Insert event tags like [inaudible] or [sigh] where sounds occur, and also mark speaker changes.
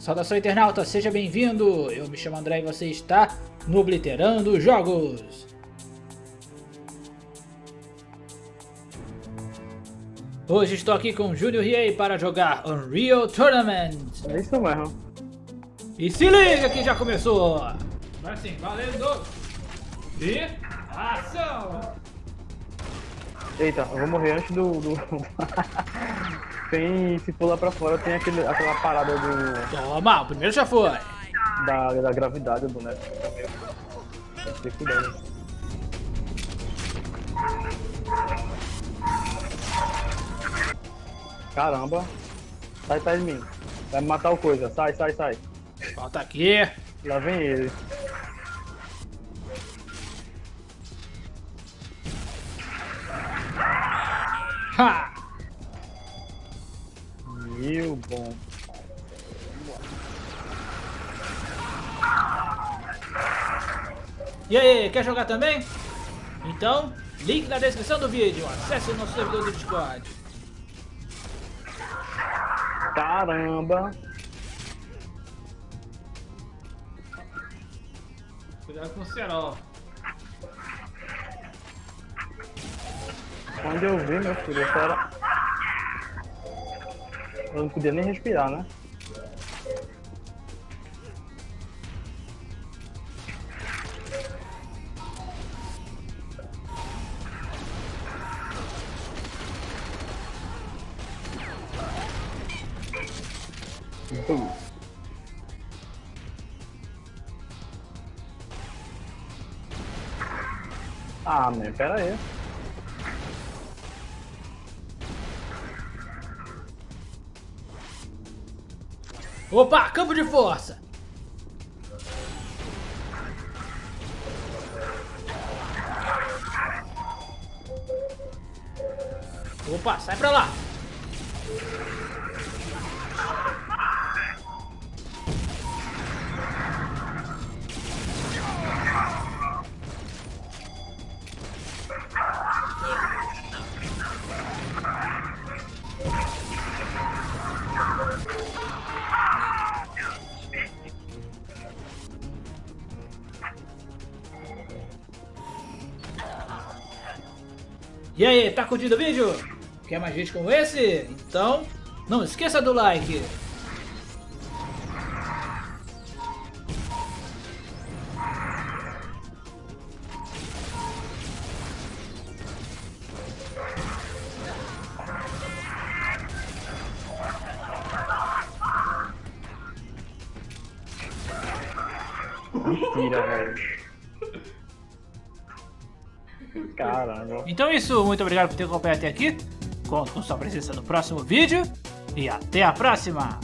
Speaker 1: Saudação internauta, seja bem-vindo! Eu me chamo André e você está no Obliterando Jogos. Hoje estou aqui com o Júnior Riei para jogar Unreal Tournament.
Speaker 2: É isso mesmo.
Speaker 1: E se liga que já começou! Vai sim, valendo! E ação!
Speaker 2: Eita, eu vou morrer antes do... do... [laughs] tem, se pular pra fora, tem aquele, aquela parada do...
Speaker 1: Toma, o primeiro já foi!
Speaker 2: Da, da gravidade do boneco. Tem que ter cuidado. Caramba. Sai, sai de mim. Vai me matar o coisa. Sai, sai, sai.
Speaker 1: Volta aqui!
Speaker 2: Lá vem ele.
Speaker 1: Ha!
Speaker 2: Meu bom.
Speaker 1: E aí, quer jogar também? Então, link na descrição do vídeo. Acesse o nosso servidor do Discord.
Speaker 2: Caramba.
Speaker 1: Cuidado com o cerol.
Speaker 2: Quando eu vi, meu filho, eu era... Eu não podia nem respirar, né? Ah, man, pera aí.
Speaker 1: Opa, campo de força! Opa, sai pra lá! E aí, tá curtindo o vídeo? Quer mais vídeos como esse? Então, não esqueça do like.
Speaker 2: Mentira, velho. [laughs] Caramba.
Speaker 1: Então é isso, muito obrigado por ter acompanhado até aqui. Conto com sua presença no próximo vídeo. E até a próxima!